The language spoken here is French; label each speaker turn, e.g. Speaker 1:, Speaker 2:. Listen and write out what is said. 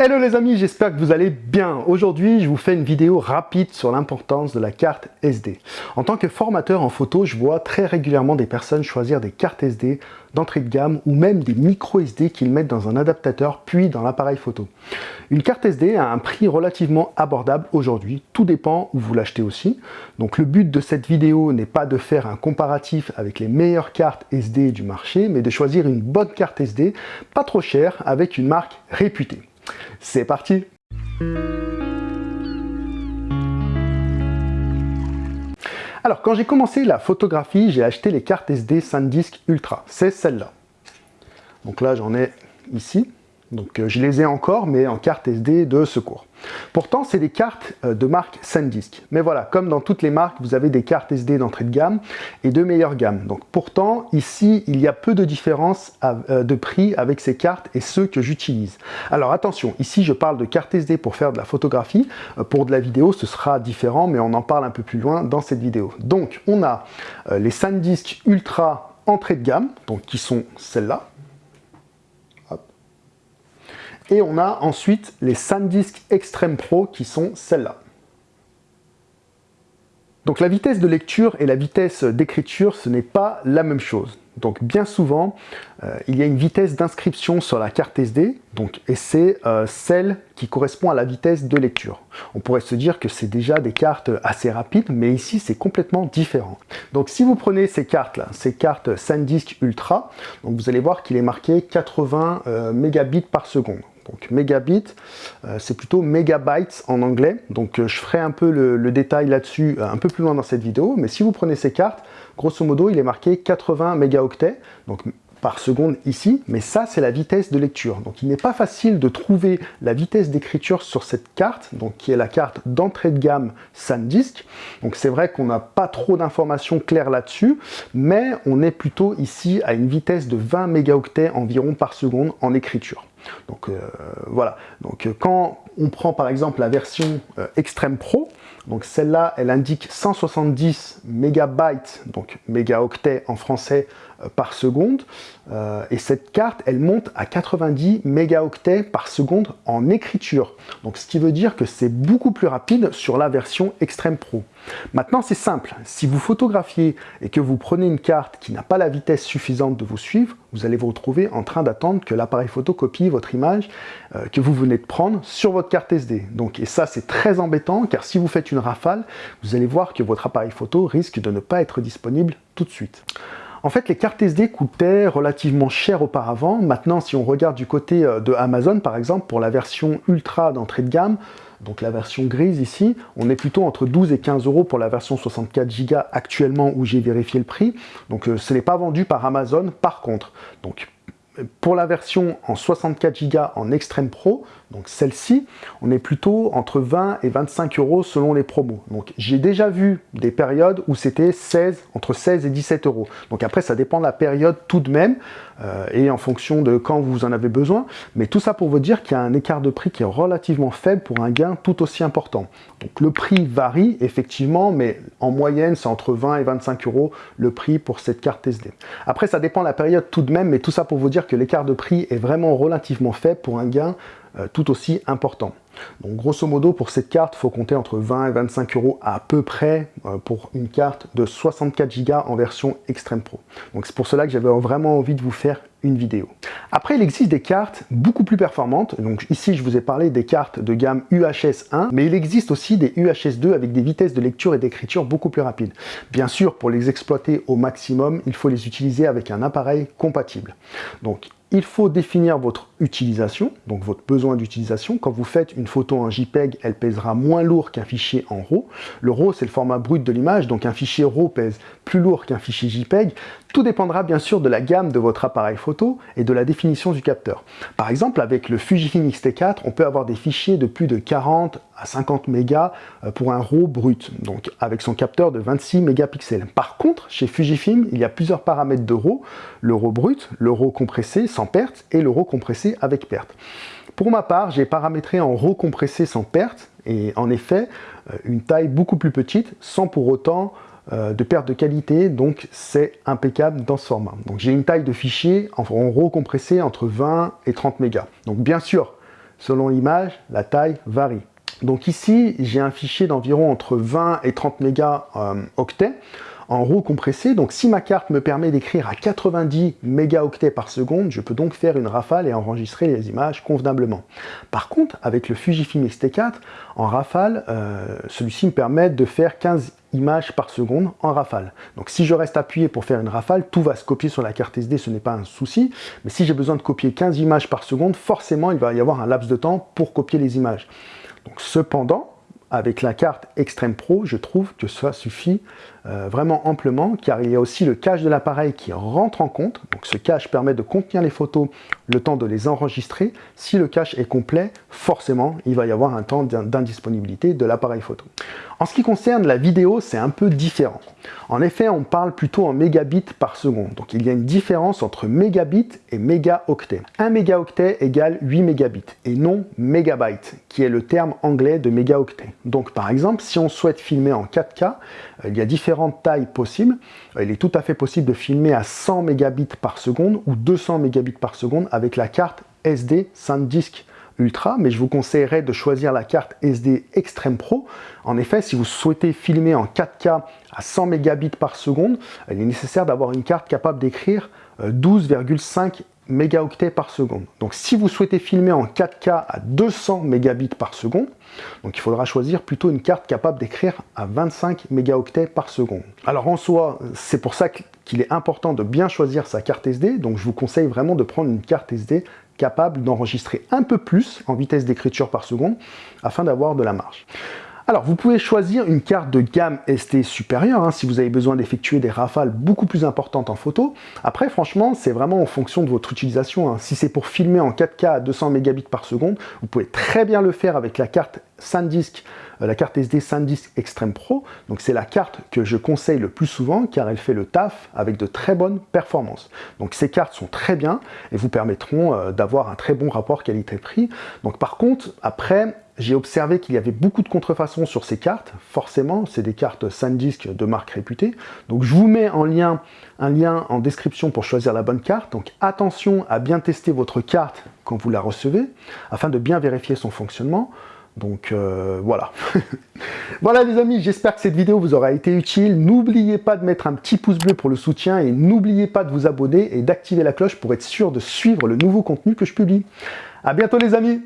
Speaker 1: Hello les amis, j'espère que vous allez bien. Aujourd'hui, je vous fais une vidéo rapide sur l'importance de la carte SD. En tant que formateur en photo, je vois très régulièrement des personnes choisir des cartes SD d'entrée de gamme ou même des micro SD qu'ils mettent dans un adaptateur puis dans l'appareil photo. Une carte SD a un prix relativement abordable aujourd'hui, tout dépend où vous l'achetez aussi. Donc le but de cette vidéo n'est pas de faire un comparatif avec les meilleures cartes SD du marché, mais de choisir une bonne carte SD, pas trop chère, avec une marque réputée. C'est parti Alors, quand j'ai commencé la photographie, j'ai acheté les cartes SD SanDisk Ultra. C'est celle-là. Donc là, j'en ai ici. Donc euh, je les ai encore, mais en carte SD de secours. Pourtant, c'est des cartes euh, de marque SanDisk. Mais voilà, comme dans toutes les marques, vous avez des cartes SD d'entrée de gamme et de meilleure gamme. Donc pourtant, ici, il y a peu de différence euh, de prix avec ces cartes et ceux que j'utilise. Alors attention, ici, je parle de cartes SD pour faire de la photographie. Pour de la vidéo, ce sera différent, mais on en parle un peu plus loin dans cette vidéo. Donc, on a les SanDisk Ultra entrée de gamme, donc qui sont celles-là, et on a ensuite les SanDisk Extreme Pro qui sont celles-là. Donc la vitesse de lecture et la vitesse d'écriture, ce n'est pas la même chose. Donc bien souvent, euh, il y a une vitesse d'inscription sur la carte SD, donc, et c'est euh, celle qui correspond à la vitesse de lecture. On pourrait se dire que c'est déjà des cartes assez rapides, mais ici c'est complètement différent. Donc si vous prenez ces cartes-là, ces cartes SanDisk Ultra, vous allez voir qu'il est marqué 80 euh, mégabits par seconde. Donc mégabits, euh, c'est plutôt megabytes en anglais. Donc euh, je ferai un peu le, détail là-dessus euh, un peu plus loin dans cette vidéo. Mais si vous prenez ces cartes, grosso modo, il est marqué 80 mégaoctets. Donc par seconde ici, mais ça c'est la vitesse de lecture. Donc il n'est pas facile de trouver la vitesse d'écriture sur cette carte, donc qui est la carte d'entrée de gamme SanDisk. Donc c'est vrai qu'on n'a pas trop d'informations claires là-dessus, mais on est plutôt ici à une vitesse de 20 mégaoctets environ par seconde en écriture. Donc euh, voilà, donc euh, quand on prend par exemple la version euh, Extreme Pro, donc celle-là, elle indique 170 mégabytes, donc mégaoctets en français, par seconde. et cette carte, elle monte à 90 mégaoctets par seconde en écriture. Donc ce qui veut dire que c'est beaucoup plus rapide sur la version Extreme Pro. Maintenant, c'est simple. Si vous photographiez et que vous prenez une carte qui n'a pas la vitesse suffisante de vous suivre, vous allez vous retrouver en train d'attendre que l'appareil photo copie votre image euh, que vous venez de prendre sur votre carte SD. Donc, et ça, c'est très embêtant, car si vous faites une rafale, vous allez voir que votre appareil photo risque de ne pas être disponible tout de suite. En fait, les cartes SD coûtaient relativement cher auparavant. Maintenant, si on regarde du côté euh, de Amazon, par exemple, pour la version Ultra d'entrée de gamme, donc la version grise ici, on est plutôt entre 12 et 15 euros pour la version 64 Go actuellement où j'ai vérifié le prix. Donc euh, ce n'est pas vendu par Amazon par contre. Pour la version en 64 Go en Extreme Pro, donc celle-ci, on est plutôt entre 20 et 25 euros selon les promos. Donc j'ai déjà vu des périodes où c'était 16, entre 16 et 17 euros. Donc après, ça dépend de la période tout de même, euh, et en fonction de quand vous en avez besoin. Mais tout ça pour vous dire qu'il y a un écart de prix qui est relativement faible pour un gain tout aussi important. Donc le prix varie effectivement, mais en moyenne, c'est entre 20 et 25 euros le prix pour cette carte SD. Après, ça dépend de la période tout de même, mais tout ça pour vous dire que l'écart de prix est vraiment relativement faible pour un gain tout aussi important. Donc grosso modo, pour cette carte, il faut compter entre 20 et 25 euros à peu près euh, pour une carte de 64 Go en version Extreme Pro. Donc c'est pour cela que j'avais vraiment envie de vous faire une vidéo. Après, il existe des cartes beaucoup plus performantes. Donc ici, je vous ai parlé des cartes de gamme UHS 1, mais il existe aussi des UHS 2 avec des vitesses de lecture et d'écriture beaucoup plus rapides. Bien sûr, pour les exploiter au maximum, il faut les utiliser avec un appareil compatible. Donc il faut définir votre utilisation, donc votre besoin d'utilisation. Quand vous faites une photo en JPEG, elle pèsera moins lourd qu'un fichier en RAW. Le RAW, c'est le format brut de l'image, donc un fichier RAW pèse plus lourd qu'un fichier JPEG. Tout dépendra bien sûr de la gamme de votre appareil photo et de la définition du capteur. Par exemple, avec le Fujifilm X-T4, on peut avoir des fichiers de plus de 40 à 50 mégas euh, pour un RAW brut, donc avec son capteur de 26 mégapixels. Par contre, chez Fujifilm, il y a plusieurs paramètres de RAW, le RAW brut, le RAW compressé sans perte et le RAW compressé avec perte. Pour ma part, j'ai paramétré en RAW compressé sans perte, et en effet, euh, une taille beaucoup plus petite, sans pour autant euh, de perte de qualité, donc c'est impeccable dans ce format. Donc j'ai une taille de fichier en RAW compressé entre 20 et 30 mégas. Donc bien sûr, selon l'image, la taille varie. Donc ici, j'ai un fichier d'environ entre 20 et 30 mégaoctets en RAW compressé. Donc si ma carte me permet d'écrire à 90 mégaoctets par seconde, je peux donc faire une rafale et enregistrer les images convenablement. Par contre, avec le Fujifilm X-T4, en rafale, euh, celui-ci me permet de faire 15 images par seconde en rafale. Donc si je reste appuyé pour faire une rafale, tout va se copier sur la carte SD, ce n'est pas un souci. Mais si j'ai besoin de copier 15 images par seconde, forcément il va y avoir un laps de temps pour copier les images. Cependant, avec la carte Extreme Pro, je trouve que ça suffit euh, vraiment amplement, car il y a aussi le cache de l'appareil qui rentre en compte. Donc ce cache permet de contenir les photos le temps de les enregistrer. Si le cache est complet, forcément, il va y avoir un temps d'indisponibilité de l'appareil photo. En ce qui concerne la vidéo, c'est un peu différent. En effet, on parle plutôt en mégabits par seconde. Donc il y a une différence entre mégabits et mégaoctet. Un mégaoctet égale 8 mégabits et non mégabyte, qui est le terme anglais de mégaoctet. Donc par exemple, si on souhaite filmer en 4K, euh, il y a différentes tailles possibles. Il est tout à fait possible de filmer à 100 mégabits par seconde ou 200 mégabits par seconde avec la carte SD SanDisk Ultra, mais je vous conseillerais de choisir la carte SD Extreme Pro. En effet, si vous souhaitez filmer en 4K à 100 mégabits par seconde, il est nécessaire d'avoir une carte capable d'écrire 12,5 euh, mégaoctets par seconde. Donc si vous souhaitez filmer en 4K à 200 mégabits par seconde, il faudra choisir plutôt une carte capable d'écrire à 25 mégaoctets par seconde. Alors en soi, c'est pour ça qu'il est important de bien choisir sa carte SD, donc je vous conseille vraiment de prendre une carte SD capable d'enregistrer un peu plus en vitesse d'écriture par seconde afin d'avoir de la marge. Alors, vous pouvez choisir une carte de gamme ST supérieure hein, si vous avez besoin d'effectuer des rafales beaucoup plus importantes en photo. Après, franchement, c'est vraiment en fonction de votre utilisation. Hein. Si c'est pour filmer en 4K à 200 mégabits par seconde, vous pouvez très bien le faire avec la carte SanDisk, euh, la carte SD SanDisk Extreme Pro. Donc c'est la carte que je conseille le plus souvent car elle fait le taf avec de très bonnes performances. Donc ces cartes sont très bien et vous permettront euh, d'avoir un très bon rapport qualité-prix. Donc par contre, après, j'ai observé qu'il y avait beaucoup de contrefaçons sur ces cartes. Forcément, c'est des cartes SanDisk de marque réputée. Donc je vous mets en lien, un lien en description pour choisir la bonne carte. Donc attention à bien tester votre carte quand vous la recevez, afin de bien vérifier son fonctionnement. Donc euh, voilà. voilà les amis, j'espère que cette vidéo vous aura été utile. N'oubliez pas de mettre un petit pouce bleu pour le soutien et n'oubliez pas de vous abonner et d'activer la cloche pour être sûr de suivre le nouveau contenu que je publie. A bientôt les amis